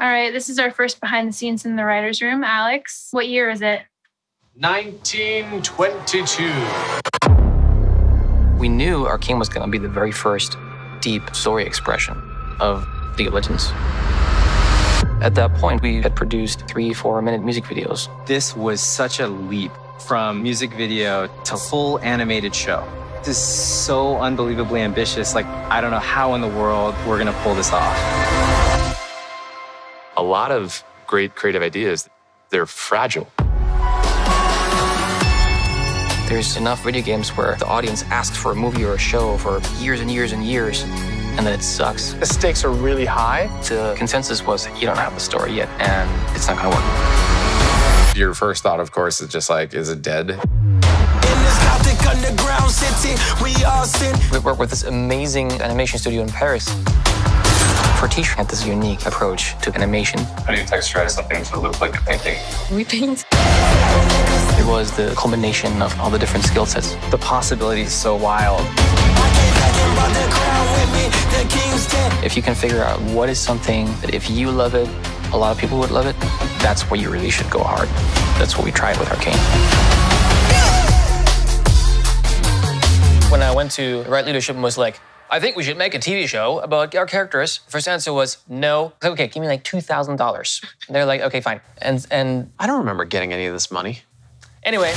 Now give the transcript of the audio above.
All right, this is our first behind the scenes in the writer's room. Alex, what year is it? 1922. We knew Arcane was going to be the very first deep story expression of League of Legends. At that point, we had produced three, four minute music videos. This was such a leap from music video to full animated show. This is so unbelievably ambitious. Like, I don't know how in the world we're going to pull this off. A lot of great creative ideas, they're fragile. There's enough video games where the audience asks for a movie or a show for years and years and years, and then it sucks. The stakes are really high. The consensus was you don't have the story yet, and it's not going to work. Your first thought, of course, is just like, is it dead? We work with this amazing animation studio in Paris. Fortiche had this unique approach to animation. How do you texturize something to look like a painting? We paint. It was the culmination of all the different skill sets. The possibility is so wild. If you can figure out what is something that if you love it, a lot of people would love it, that's where you really should go hard. That's what we tried with Arcane. When I went to Riot Leadership and was like, I think we should make a TV show about our characters. First answer was no. Okay, give me like two thousand dollars. They're like, okay, fine. And and I don't remember getting any of this money. anyway,